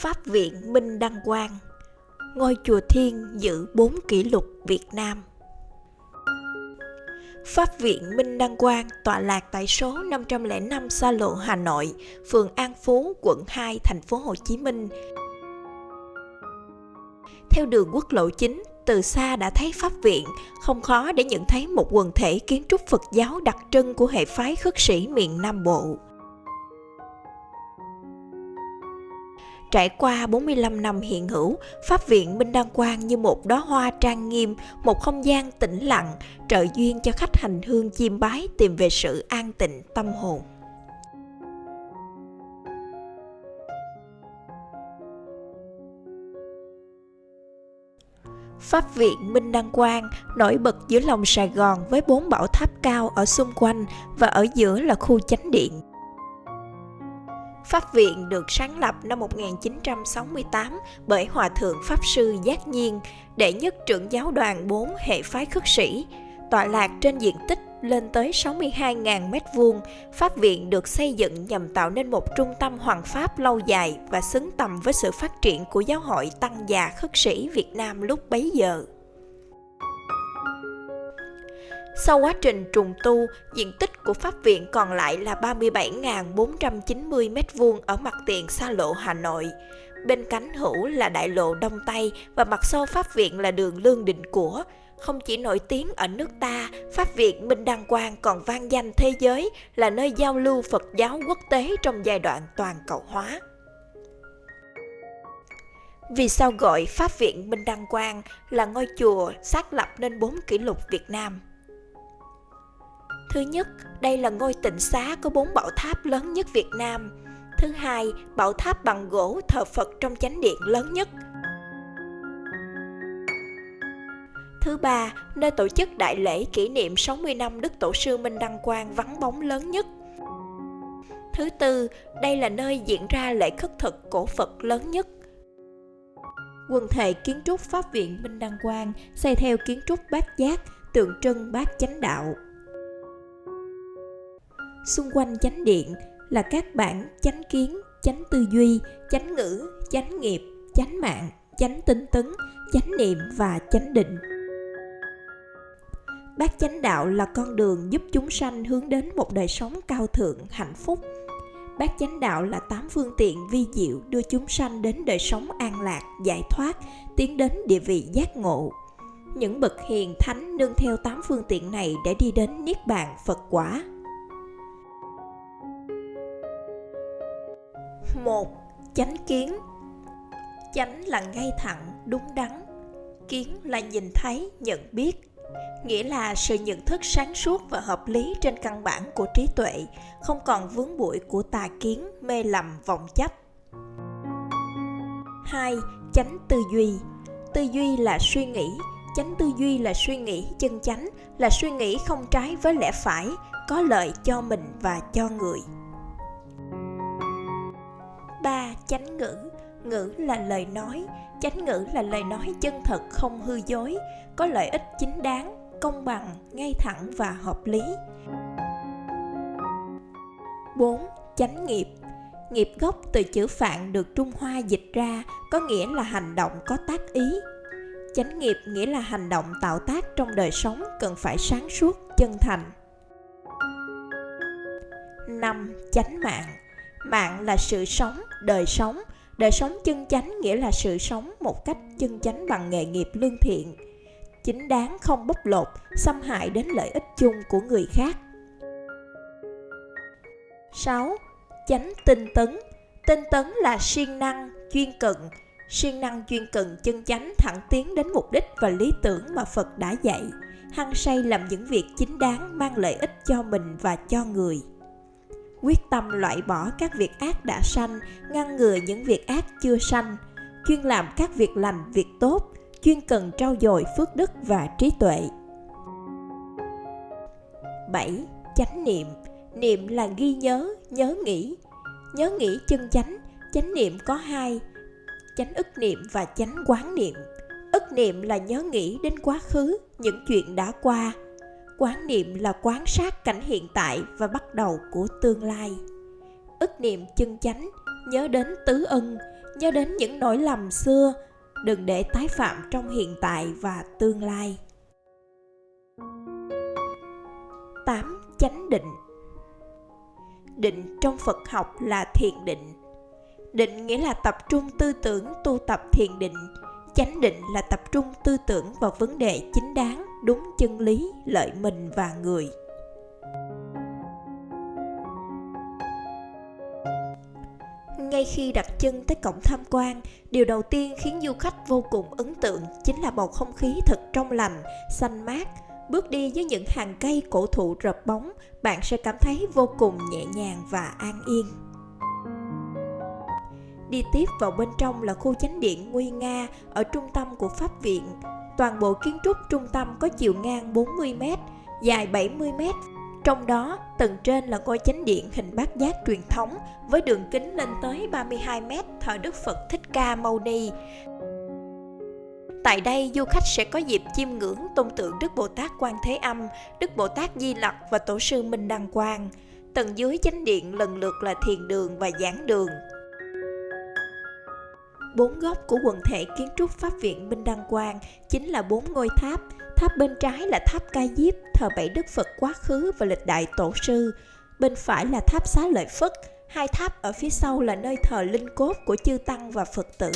Pháp viện Minh Đăng Quang Ngôi chùa Thiên giữ 4 kỷ lục Việt Nam Pháp viện Minh Đăng Quang tọa lạc tại số 505 Sa Lộ, Hà Nội, phường An Phú, quận 2, thành phố Hồ Chí Minh. Theo đường quốc lộ 9, từ xa đã thấy pháp viện, không khó để nhận thấy một quần thể kiến trúc Phật giáo đặc trưng của hệ phái khất sĩ miền Nam Bộ. Trải qua 45 năm hiện hữu, Pháp viện Minh Đăng Quang như một đóa hoa trang nghiêm, một không gian tĩnh lặng, trợ duyên cho khách hành hương chiêm bái tìm về sự an tịnh tâm hồn. Pháp viện Minh Đăng Quang nổi bật giữa lòng Sài Gòn với bốn bảo tháp cao ở xung quanh và ở giữa là khu chánh điện. Pháp viện được sáng lập năm 1968 bởi Hòa Thượng Pháp Sư Giác Nhiên, đệ nhất trưởng giáo đoàn 4 hệ phái khất sĩ, tọa lạc trên diện tích lên tới 62.000 m2, Pháp viện được xây dựng nhằm tạo nên một trung tâm hoàng pháp lâu dài và xứng tầm với sự phát triển của giáo hội tăng già khất sĩ Việt Nam lúc bấy giờ. Sau quá trình trùng tu, diện tích của pháp viện còn lại là 37.490 m2 ở mặt tiền xa lộ Hà Nội. Bên cánh hữu là đại lộ Đông Tây và mặt sau pháp viện là đường Lương Định Của. Không chỉ nổi tiếng ở nước ta, Pháp viện Minh Đăng Quang còn vang danh thế giới là nơi giao lưu Phật giáo quốc tế trong giai đoạn toàn cầu hóa. Vì sao gọi Pháp viện Minh Đăng Quang là ngôi chùa xác lập nên bốn kỷ lục Việt Nam? Thứ nhất, đây là ngôi tịnh xá có bốn bảo tháp lớn nhất Việt Nam. Thứ hai, bảo tháp bằng gỗ thờ Phật trong chánh điện lớn nhất. Thứ ba, nơi tổ chức đại lễ kỷ niệm 60 năm Đức Tổ sư Minh Đăng Quang vắng bóng lớn nhất. Thứ tư, đây là nơi diễn ra lễ khất thực cổ Phật lớn nhất. Quần thể kiến trúc Pháp viện Minh Đăng Quang xây theo kiến trúc bát giác, tượng trưng bát chánh đạo. Xung quanh chánh điện là các bản chánh kiến, chánh tư duy, chánh ngữ, chánh nghiệp, chánh mạng, chánh tinh tấn, chánh niệm và chánh định. Bát chánh đạo là con đường giúp chúng sanh hướng đến một đời sống cao thượng, hạnh phúc. Bát chánh đạo là tám phương tiện vi diệu đưa chúng sanh đến đời sống an lạc, giải thoát, tiến đến địa vị giác ngộ. Những bậc hiền thánh nương theo tám phương tiện này để đi đến niết bàn Phật quả. Một, chánh kiến. Chánh là ngay thẳng, đúng đắn. Kiến là nhìn thấy, nhận biết. Nghĩa là sự nhận thức sáng suốt và hợp lý trên căn bản của trí tuệ, không còn vướng bụi của tà kiến, mê lầm, vọng chấp. Hai, chánh tư duy. Tư duy là suy nghĩ. Chánh tư duy là suy nghĩ chân chánh, là suy nghĩ không trái với lẽ phải, có lợi cho mình và cho người. Chánh ngữ Ngữ là lời nói Chánh ngữ là lời nói chân thật không hư dối Có lợi ích chính đáng, công bằng, ngay thẳng và hợp lý 4. Chánh nghiệp Nghiệp gốc từ chữ phạn được Trung Hoa dịch ra có nghĩa là hành động có tác ý. Chánh nghiệp nghĩa là hành động tạo tác trong đời sống cần phải sáng suốt, chân thành. 5. Chánh mạng Mạng là sự sống, đời sống. Đời sống chân chánh nghĩa là sự sống một cách chân chánh bằng nghề nghiệp lương thiện. Chính đáng không bóc lột, xâm hại đến lợi ích chung của người khác. 6. Chánh tinh tấn Tinh tấn là siêng năng, chuyên cận. Siêng năng chuyên cận chân chánh thẳng tiến đến mục đích và lý tưởng mà Phật đã dạy. Hăng say làm những việc chính đáng mang lợi ích cho mình và cho người quyết tâm loại bỏ các việc ác đã sanh, ngăn ngừa những việc ác chưa sanh, chuyên làm các việc lành, việc tốt, chuyên cần trau dồi phước đức và trí tuệ. 7. Chánh niệm Niệm là ghi nhớ, nhớ nghĩ. Nhớ nghĩ chân chánh, chánh niệm có hai, chánh ức niệm và chánh quán niệm. Ức niệm là nhớ nghĩ đến quá khứ, những chuyện đã qua, quán niệm là quán sát cảnh hiện tại và bắt đầu của tương lai ức niệm chân chánh nhớ đến tứ ân nhớ đến những nỗi lầm xưa, đừng để tái phạm trong hiện tại và tương lai. 8. Chánh định Định trong Phật học là thiền định. Định nghĩa là tập trung tư tưởng tu tập thiền định. Chánh định là tập trung tư tưởng vào vấn đề chính đáng, đúng chân lý, lợi mình và người. ngay khi đặt chân tới cổng tham quan, điều đầu tiên khiến du khách vô cùng ấn tượng chính là bầu không khí thật trong lành, xanh mát. Bước đi với những hàng cây cổ thụ rợp bóng, bạn sẽ cảm thấy vô cùng nhẹ nhàng và an yên. Đi tiếp vào bên trong là khu chánh điện nguy nga ở trung tâm của Pháp viện. Toàn bộ kiến trúc trung tâm có chiều ngang 40m, dài 70m trong đó, tầng trên là ngôi chánh điện hình bát giác truyền thống với đường kính lên tới 32 mét thờ Đức Phật Thích Ca Mâu Ni. Tại đây, du khách sẽ có dịp chiêm ngưỡng tôn tượng Đức Bồ Tát Quan Thế Âm, Đức Bồ Tát Di Lặc và Tổ sư Minh Đăng Quang. Tầng dưới chánh điện lần lượt là thiền đường và giảng đường. Bốn góc của quần thể kiến trúc Pháp viện Minh Đăng Quang chính là bốn ngôi tháp, Tháp bên trái là tháp Ca Diếp, thờ bảy đức Phật quá khứ và lịch đại tổ sư. Bên phải là tháp Xá Lợi Phất, hai tháp ở phía sau là nơi thờ linh cốt của chư Tăng và Phật tử.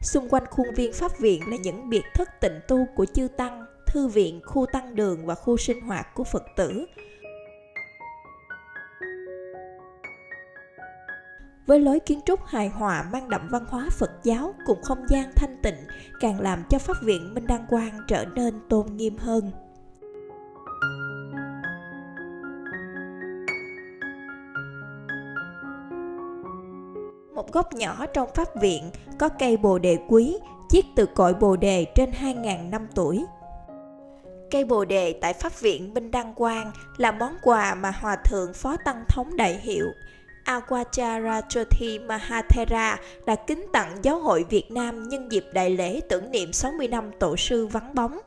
Xung quanh khuôn viên Pháp viện là những biệt thất tịnh tu của chư Tăng, thư viện, khu tăng đường và khu sinh hoạt của Phật tử. Với lối kiến trúc hài hòa mang đậm văn hóa Phật giáo cùng không gian thanh tịnh càng làm cho Pháp viện Minh Đăng Quang trở nên tôn nghiêm hơn. Một góc nhỏ trong Pháp viện có cây bồ đề quý, chiết từ cội bồ đề trên 2.000 năm tuổi. Cây bồ đề tại Pháp viện Minh Đăng Quang là món quà mà Hòa Thượng Phó Tăng Thống Đại Hiệu Awachara Mahathera đã kính tặng Giáo hội Việt Nam nhân dịp đại lễ tưởng niệm 60 năm tổ sư vắng bóng.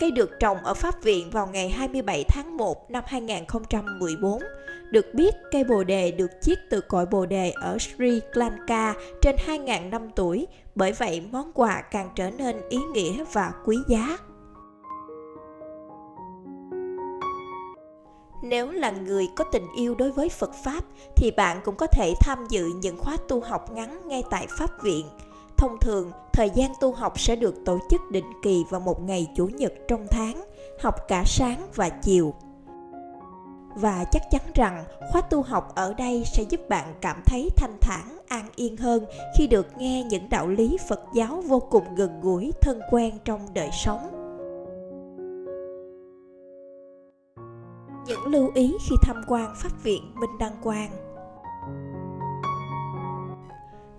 Cây được trồng ở Pháp Viện vào ngày 27 tháng 1 năm 2014. Được biết, cây bồ đề được chiết từ cội bồ đề ở Sri Lanka trên 2.000 năm tuổi, bởi vậy món quà càng trở nên ý nghĩa và quý giá. Nếu là người có tình yêu đối với Phật Pháp thì bạn cũng có thể tham dự những khóa tu học ngắn ngay tại Pháp viện. Thông thường, thời gian tu học sẽ được tổ chức định kỳ vào một ngày Chủ nhật trong tháng, học cả sáng và chiều. Và chắc chắn rằng khóa tu học ở đây sẽ giúp bạn cảm thấy thanh thản, an yên hơn khi được nghe những đạo lý Phật giáo vô cùng gần gũi, thân quen trong đời sống. Những lưu ý khi tham quan Pháp viện Minh Đăng Quang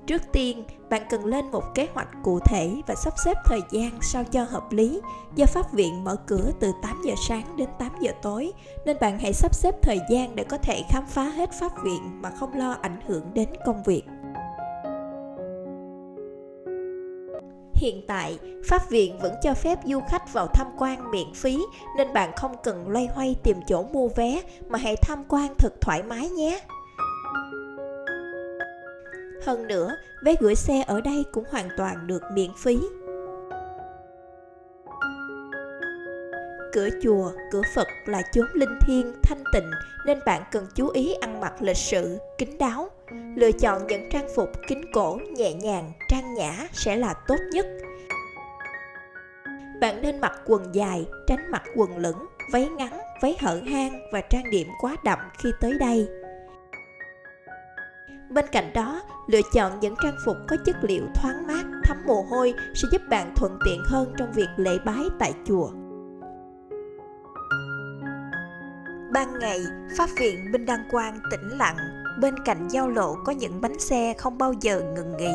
Trước tiên, bạn cần lên một kế hoạch cụ thể và sắp xếp thời gian sao cho hợp lý. Do Pháp viện mở cửa từ 8 giờ sáng đến 8 giờ tối, nên bạn hãy sắp xếp thời gian để có thể khám phá hết Pháp viện mà không lo ảnh hưởng đến công việc. Hiện tại, Pháp viện vẫn cho phép du khách vào tham quan miễn phí nên bạn không cần loay hoay tìm chỗ mua vé mà hãy tham quan thật thoải mái nhé. Hơn nữa, vé gửi xe ở đây cũng hoàn toàn được miễn phí. Cửa chùa, cửa Phật là chốn linh thiêng, thanh tịnh nên bạn cần chú ý ăn mặc lịch sự, kính đáo. Lựa chọn những trang phục kính cổ, nhẹ nhàng, trang nhã sẽ là tốt nhất. Bạn nên mặc quần dài, tránh mặc quần lửng, váy ngắn, váy hở hang và trang điểm quá đậm khi tới đây. Bên cạnh đó, lựa chọn những trang phục có chất liệu thoáng mát, thấm mồ hôi sẽ giúp bạn thuận tiện hơn trong việc lễ bái tại chùa. Ban ngày, Pháp viện Minh Đăng Quang tĩnh lặng, bên cạnh giao lộ có những bánh xe không bao giờ ngừng nghỉ.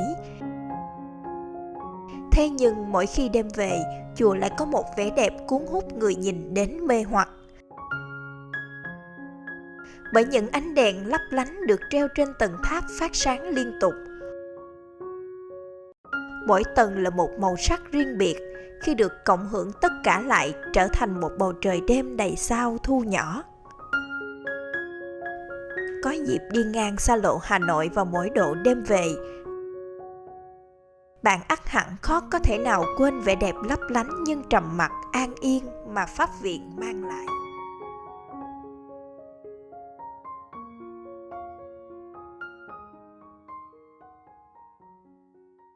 Thế nhưng mỗi khi đêm về, chùa lại có một vẻ đẹp cuốn hút người nhìn đến mê hoặc. Bởi những ánh đèn lấp lánh được treo trên tầng tháp phát sáng liên tục. Mỗi tầng là một màu sắc riêng biệt, khi được cộng hưởng tất cả lại trở thành một bầu trời đêm đầy sao thu nhỏ dịp đi ngang xa lộ Hà Nội vào mỗi độ đêm về. bạn ắt hẳn khó có thể nào quên vẻ đẹp lấp lánh nhưng trầm mặc, an yên mà pháp viện mang lại